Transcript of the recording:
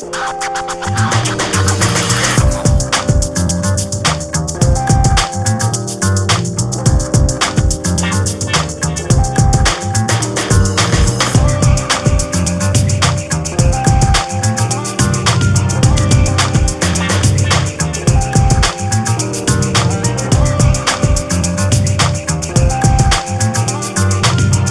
I'm